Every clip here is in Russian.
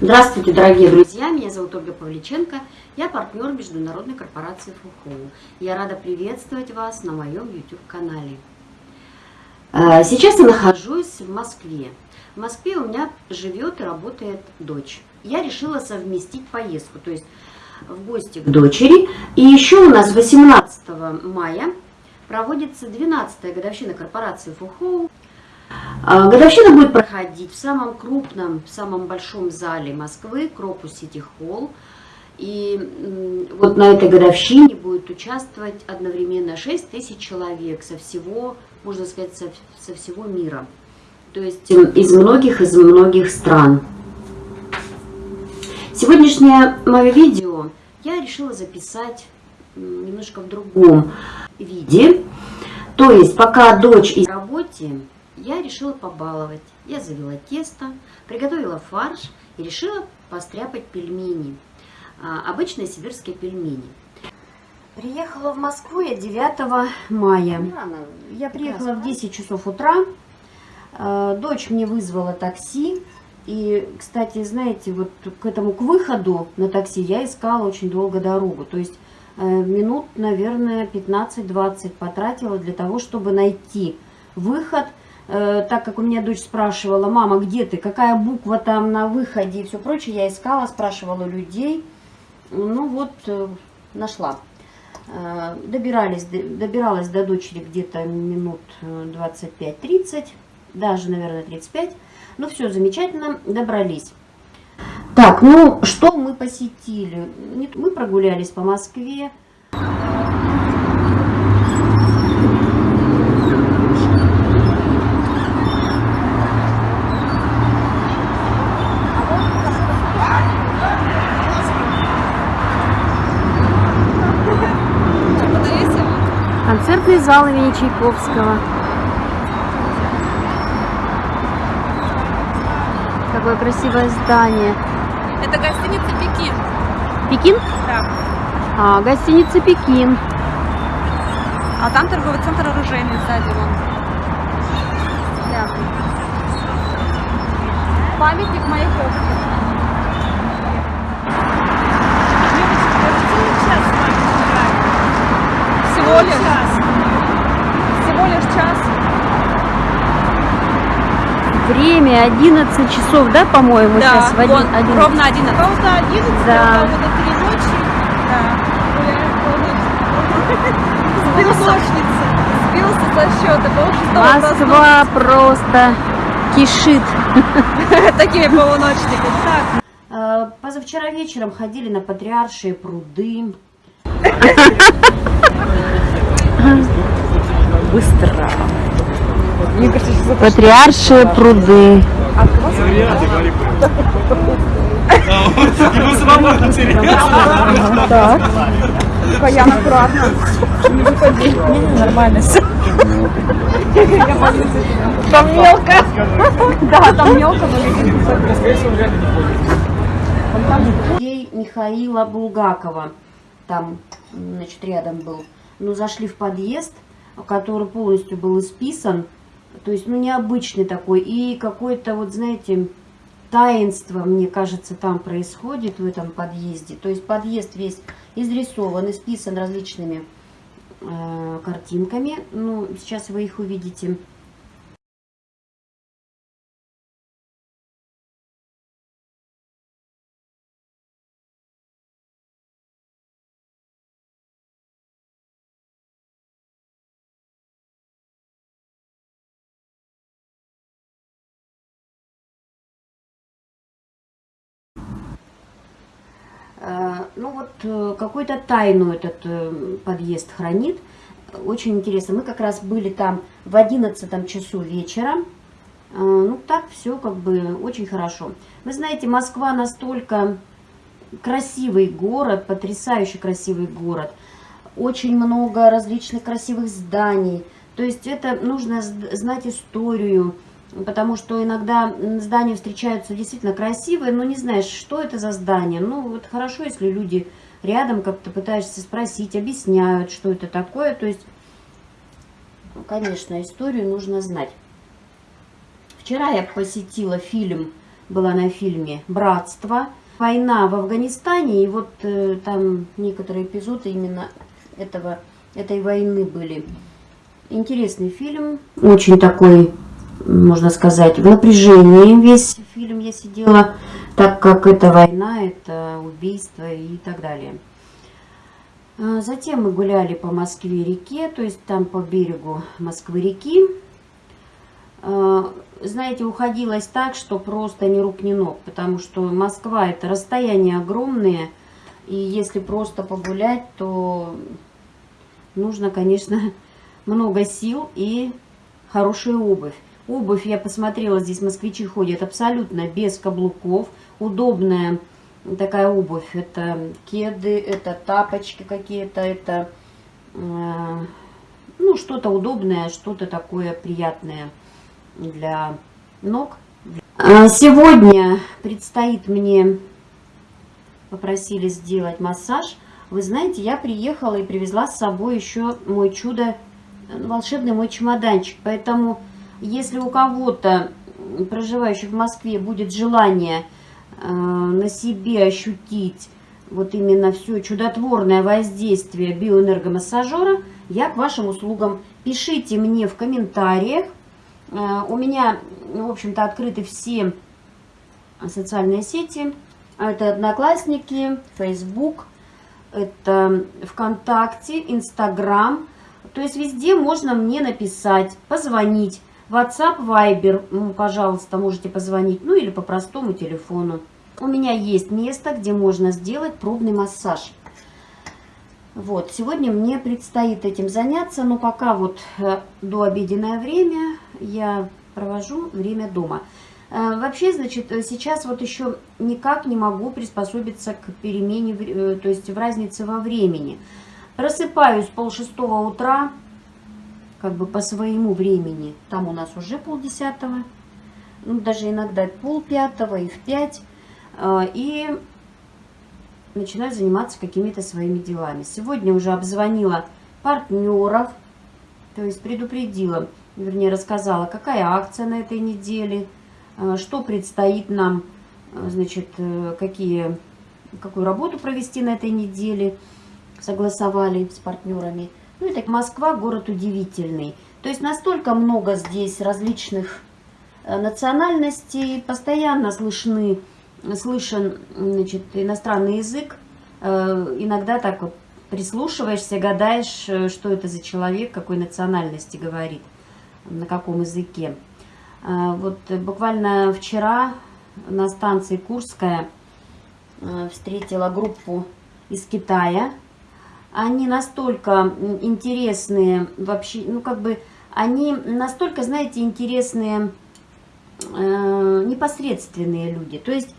Здравствуйте, дорогие друзья! Меня зовут Ольга Павличенко. Я партнер международной корпорации ФУХОУ. Я рада приветствовать вас на моем YouTube-канале. Э, сейчас я нахожусь в Москве. В Москве у меня живет и работает дочь. Я решила совместить поездку, то есть в гости к дочери. И еще у нас 18 мая проводится 12-я годовщина корпорации ФУХОУ. А, годовщина будет проходить в самом крупном, в самом большом зале Москвы, Кропус Сити Холл. И вот на этой годовщине будет участвовать одновременно 6 тысяч человек со всего, можно сказать, со, со всего мира. То есть из многих, из многих стран. Сегодняшнее мое видео я решила записать немножко в другом виде. То есть пока дочь из работе, я решила побаловать. Я завела тесто, приготовила фарш и решила постряпать пельмени. А, обычные сибирские пельмени. Приехала в Москву я 9 мая. Я приехала в 10 часов утра. А, дочь мне вызвала такси. И, кстати, знаете, вот к этому, к выходу на такси я искала очень долго дорогу. То есть э, минут, наверное, 15-20 потратила для того, чтобы найти выход – так как у меня дочь спрашивала, мама, где ты, какая буква там на выходе и все прочее, я искала, спрашивала людей, ну вот, э, нашла. Э, добирались, добиралась до дочери где-то минут 25-30, даже, наверное, 35. Ну, все замечательно, добрались. Так, ну, что мы посетили? Мы прогулялись по Москве. Зал имени Чайковского. Какое красивое здание. Это гостиница Пекин. Пекин? Да. А, гостиница Пекин. А там торговый центр оружейный сзади вон. Памятник Маяковскому. Всего лишь? Всего лишь час. Время 11 часов, да, по-моему, да, сейчас? В один, вон, 11. ровно 11. Ровно 11, да. до 3 ночи. Да, гуляем полночь. Сбился со счета. Москва просто кишит. Такими полуночниками. Так. А, позавчера вечером ходили на Патриаршие пруды. Быстро. Мне кажется, Патриаршие пруды. Ему самому интересно. Так. Баян аккуратно. Не выходи. Нормально все. Там мелко. Да, там мелко, но Михаила Булгакова. Там, значит, рядом был ну, зашли в подъезд, который полностью был исписан, то есть, ну, необычный такой, и какое-то, вот, знаете, таинство, мне кажется, там происходит в этом подъезде. То есть подъезд весь изрисован, исписан различными э, картинками. Ну, сейчас вы их увидите. Ну вот э, какую-то тайну этот э, подъезд хранит. Очень интересно. Мы как раз были там в 11 часу вечера. Ну так все как бы очень хорошо. Вы знаете, Москва настолько красивый город, потрясающе красивый город. Очень много различных красивых зданий. То есть это нужно знать историю, потому что иногда здания встречаются действительно красивые, но не знаешь, что это за здание. Ну, вот хорошо, если люди рядом как-то пытаешься спросить, объясняют, что это такое. То есть, ну, конечно, историю нужно знать. Вчера я посетила фильм была на фильме «Братство». Война в Афганистане, и вот э, там некоторые эпизоды именно этого, этой войны были. Интересный фильм, очень такой, можно сказать, в напряжении весь фильм я сидела, так как это война, это убийство и так далее. А, затем мы гуляли по Москве-реке, то есть там по берегу Москвы-реки. А, знаете, уходилось так, что просто ни рук, ни ног, потому что Москва это расстояние огромное, и если просто погулять, то нужно, конечно, много сил и хорошая обувь. Обувь, я посмотрела, здесь москвичи ходят абсолютно без каблуков, удобная такая обувь. Это кеды, это тапочки какие-то, это э, ну что-то удобное, что-то такое приятное для ног. А сегодня предстоит мне, попросили сделать массаж. Вы знаете, я приехала и привезла с собой еще мой чудо, волшебный мой чемоданчик. Поэтому, если у кого-то, проживающих в Москве, будет желание э, на себе ощутить вот именно все чудотворное воздействие биоэнергомассажера, я к вашим услугам. Пишите мне в комментариях, Э, у меня, в общем-то, открыты все социальные сети. Это Одноклассники, Facebook, это ВКонтакте, Инстаграм. То есть везде можно мне написать, позвонить. WhatsApp, Viber, ну, пожалуйста, можете позвонить, ну или по простому телефону. У меня есть место, где можно сделать пробный массаж. Вот, сегодня мне предстоит этим заняться, но пока вот э, до обеденное время я провожу время дома. Э, вообще, значит, сейчас вот еще никак не могу приспособиться к перемене, э, то есть в разнице во времени. Просыпаюсь полшестого утра, как бы по своему времени. Там у нас уже полдесятого, ну, даже иногда пол пятого и в пять. И начинаю заниматься какими-то своими делами. Сегодня уже обзвонила партнеров, то есть предупредила, вернее рассказала, какая акция на этой неделе, э, что предстоит нам, э, значит, э, какие, какую работу провести на этой неделе, согласовали с партнерами. Ну и так Москва город удивительный. То есть настолько много здесь различных национальностей, постоянно слышны слышен значит, иностранный язык, э, иногда так вот прислушиваешься, гадаешь, э, что это за человек, какой национальности говорит, на каком языке. Э, вот буквально вчера на станции Курская встретила группу из Китая. Они настолько интересные вообще, ну как бы, они настолько, знаете, интересные, непосредственные люди. То есть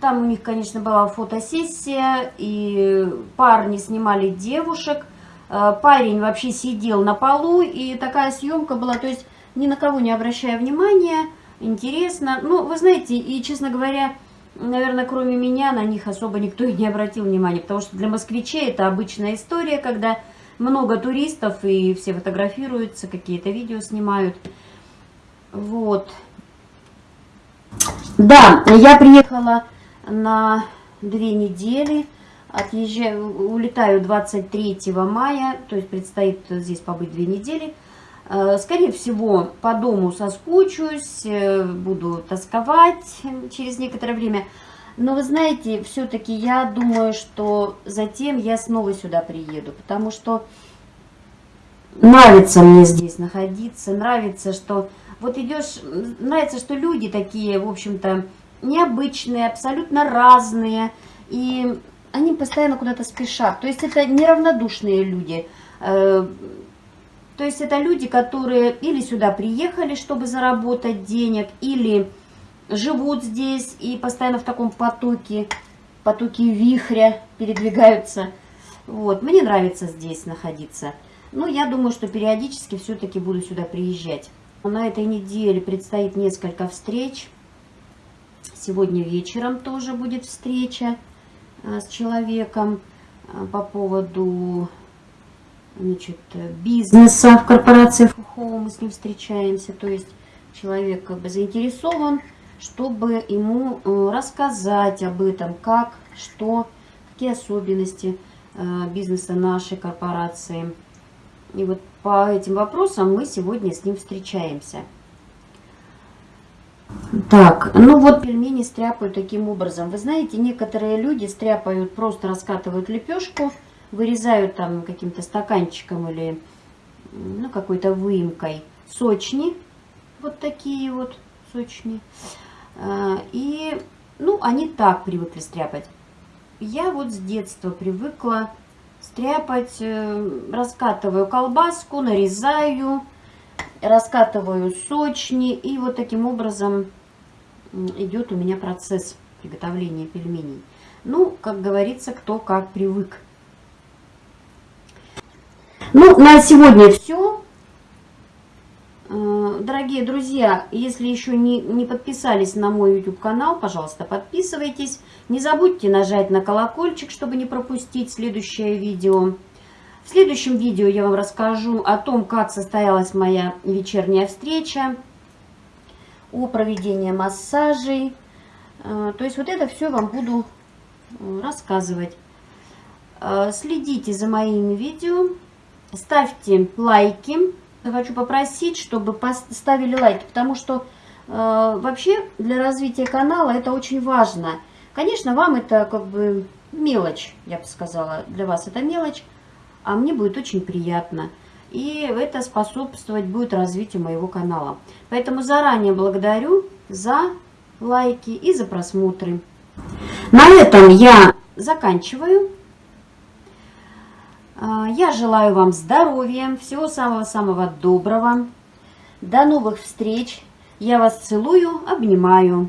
там у них, конечно, была фотосессия, и парни снимали девушек. Э, парень вообще сидел на полу, и такая съемка была, то есть ни на кого не обращая внимания, интересно. Ну, вы знаете, и, честно говоря, наверное, кроме меня, на них особо никто и не обратил внимания, потому что для москвичей это обычная история, когда много туристов, и все фотографируются, какие-то видео снимают. Вот. Да, я приехала на две недели, отъезжаю, улетаю 23 мая, то есть предстоит здесь побыть две недели. Э, скорее всего, по дому соскучусь, э, буду тосковать через некоторое время. Но вы знаете, все-таки я думаю, что затем я снова сюда приеду, потому что нравится мне здесь находиться, нравится, что вот идешь, нравится, что люди такие, в общем-то, необычные, абсолютно разные, и они постоянно куда-то спешат. То есть это неравнодушные люди. То есть это люди, которые или сюда приехали, чтобы заработать денег, или живут здесь и постоянно в таком потоке, потоке вихря передвигаются. Вот, мне нравится здесь находиться. Но я думаю, что периодически все-таки буду сюда приезжать. На этой неделе предстоит несколько встреч. Сегодня вечером тоже будет встреча э, с человеком э, по поводу значит, бизнеса в корпорации ФУХО. Мы с ним встречаемся. То есть человек как бы заинтересован чтобы ему э, рассказать об этом, как, что, какие особенности э, бизнеса нашей корпорации. И вот по этим вопросам мы сегодня с ним встречаемся. Так, ну вот пельмени стряпают таким образом. Вы знаете, некоторые люди стряпают, просто раскатывают лепешку, вырезают там каким-то стаканчиком или ну, какой-то выемкой сочни. Вот такие вот сочни. А, и, ну, они так привыкли стряпать. Я вот с детства привыкла стряпать, э, раскатываю колбаску, нарезаю, раскатываю сочни. И вот таким образом идет у меня процесс приготовления пельменей. Ну, как говорится, кто как привык. Ну, на сегодня все. Э, дорогие друзья, если еще не, не подписались на мой YouTube канал, пожалуйста, подписывайтесь. Не забудьте нажать на колокольчик, чтобы не пропустить следующее видео. В следующем видео я вам расскажу о том, как состоялась моя вечерняя встреча, о проведении массажей. Э, то есть вот это все вам буду э, рассказывать. Следите за моими видео, ставьте лайки хочу попросить, чтобы поставили лайки, потому что э, вообще для развития канала это очень важно. Конечно, вам это как бы мелочь, я бы сказала, для вас это мелочь, а мне будет очень приятно. И это способствовать будет развитию моего канала. Поэтому заранее благодарю за лайки и за просмотры. На этом я заканчиваю. А, я желаю вам здоровья, всего самого-самого доброго. До новых встреч. Я вас целую, обнимаю.